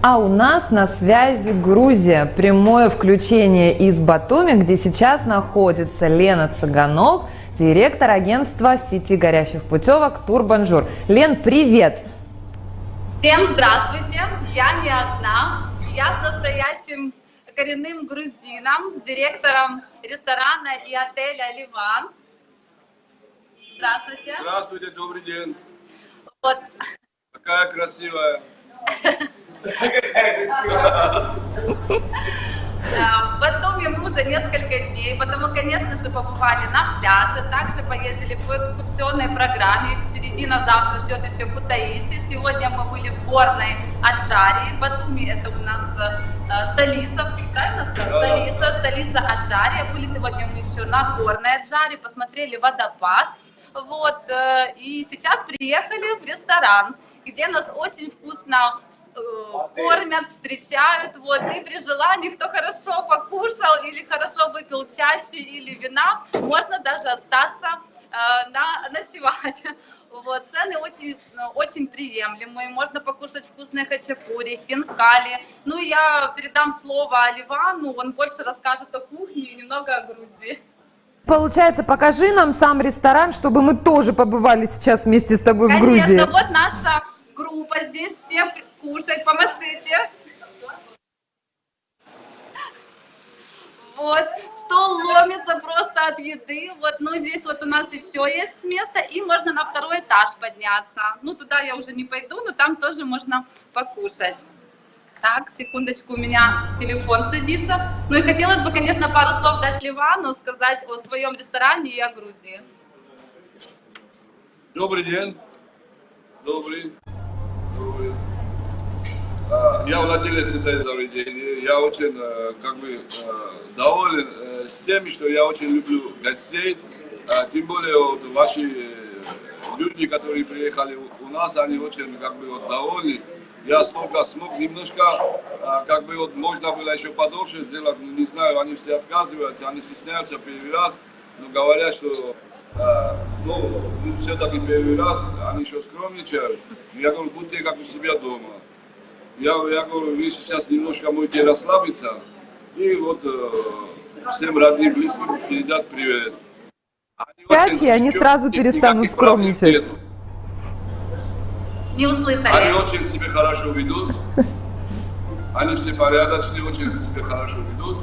А у нас на связи Грузия. Прямое включение из Батуми, где сейчас находится Лена Цыганов, директор агентства сети горящих путевок Турбонжур. Лен, привет! Всем здравствуйте! Я не одна. Я с настоящим коренным грузином, с директором ресторана и отеля «Ливан». Здравствуйте. Здравствуйте, добрый день. Вот. Какая красивая. В Батуми мы уже несколько дней, потому, конечно же, побывали на пляже, также поездили по экскурсионной программе. Впереди нас завтра ждет еще Кутаиси. Сегодня мы были в горной Аджарии. Батуми это у нас э, столица, правильно Столица, столица Аджария. Были сегодня мы еще на горной Аджаре, посмотрели водопад. Вот, э, и сейчас приехали в ресторан где нас очень вкусно э, кормят, встречают, вот, и при желании, кто хорошо покушал или хорошо выпил чачи или вина, можно даже остаться э, на, ночевать. Вот, цены очень, очень приемлемые, можно покушать вкусные хачапури, хинкали. Ну, я передам слово Оливану, он больше расскажет о кухне и немного о Грузии. Получается, покажи нам сам ресторан, чтобы мы тоже побывали сейчас вместе с тобой Конечно, в Грузии. вот наша группа здесь, все кушать, помашите. Вот, стол ломится просто от еды. Вот, ну, здесь вот у нас еще есть место, и можно на второй этаж подняться. Ну, туда я уже не пойду, но там тоже можно покушать. Так, секундочку, у меня телефон садится. Ну и хотелось бы, конечно, пару слов дать Ливану, сказать о своем ресторане и о Грузии. Добрый день. Добрый. А, Я владелец этого заведения. Я очень э, как бы э, доволен э, с тем, что я очень люблю гостей. Тем более вот ваши люди, которые приехали у нас, они очень как бы вот довольны. Я столько смог, немножко, как бы вот можно было еще подольше сделать, но не знаю, они все отказываются, они стесняются первый раз, но говорят, что а, ну, все-таки первый раз, они еще скромничают. Я говорю, будьте как у себя дома. Я, я говорю, вы сейчас немножко можете расслабиться, и вот э, всем родным, близким передать привет. Они Пять, и они сразу перестанут скромничать. Не услышали. Они очень себя хорошо ведут. Они все порядочные, очень себя хорошо ведут.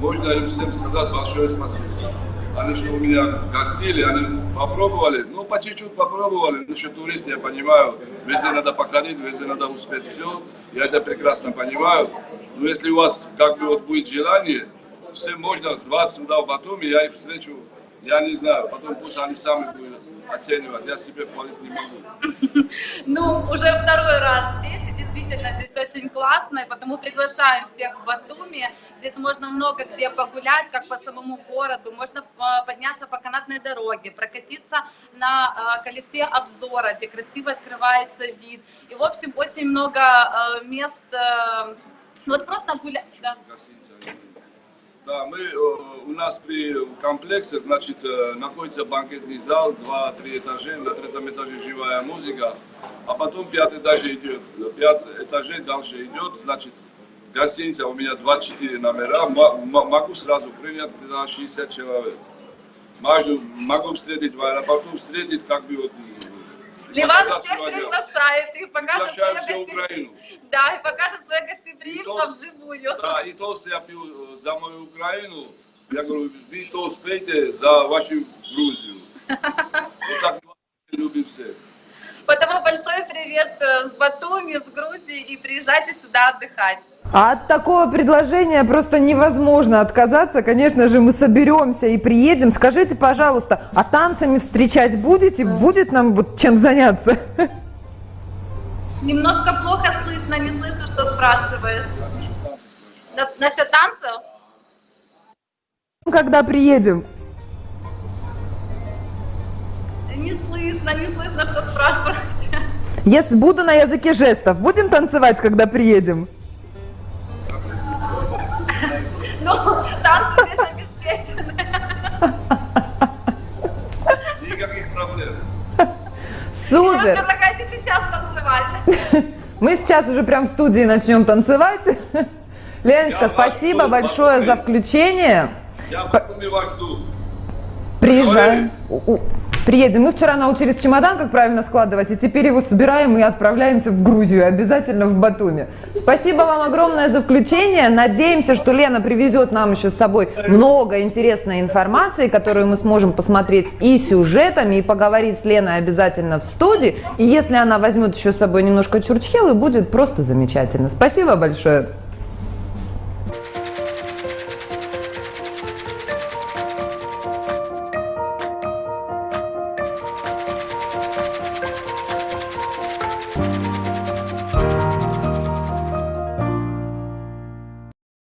Можно им всем сказать большое спасибо. Они что у меня гостили, они попробовали, ну по чуть-чуть попробовали. Ну что туристы, я понимаю, везде надо походить, везде надо успеть все. Я это прекрасно понимаю. Но если у вас как бы вот будет желание, всем можно звать сюда в Батуми, я их встречу, я не знаю, потом пусть они сами будут оценивать, я себе хвалить не могу. Ну, уже второй раз очень классно, и потому приглашаем всех в Батуми. Здесь можно много где погулять, как по самому городу, можно э, подняться по канатной дороге, прокатиться на э, колесе обзора, где красиво открывается вид. И, в общем, очень много э, мест, э, ну, вот просто гулять. Да. Да, мы, э, у нас при комплексе, значит, э, находится банкетный зал, два-три этажа, на третьем этаже живая музыка, а потом пятый этаж идет, пятый этажей дальше идет, значит, гостиница у меня 24 номера, могу сразу принять где-то 60 человек. Могу, могу встретить в аэропорту, встретить как бы вот... Ливан всех приглашает и покажет свое Украину. Да, и покажет свое гостеприимство вживую. Да, и то, я пью за мою Украину, я говорю, вы то успейте за вашу Грузию. Вот так любим всех. Потому большой привет э, с Батуми, с Грузии, и приезжайте сюда отдыхать. А от такого предложения просто невозможно отказаться. Конечно же, мы соберемся и приедем. Скажите, пожалуйста, а танцами встречать будете? Будет нам вот чем заняться? Немножко плохо слышно, не слышу, что спрашиваешь. Насчет танцев спрашиваю. На- насчет танцев? Когда приедем? Не слышно, не слышно, что спрашиваете. Если буду на языке жестов, будем танцевать, когда приедем? Ну, танцы здесь обеспечены. Никаких проблем. Вы Супер! предлагаете сейчас танцевать? Мы сейчас уже прям в студии начнем танцевать. Леночка, Я спасибо большое за включение. Я вас жду. У- Приедем. Мы вчера научились чемодан, как правильно складывать, и теперь его собираем и отправляемся в Грузию, обязательно в Батуми. Спасибо вам огромное за включение. Надеемся, что Лена привезет нам еще с собой много интересной информации, которую мы сможем посмотреть и сюжетами, и поговорить с Леной обязательно в студии. И если она возьмет еще с собой немножко чурчхелы, будет просто замечательно. Спасибо большое.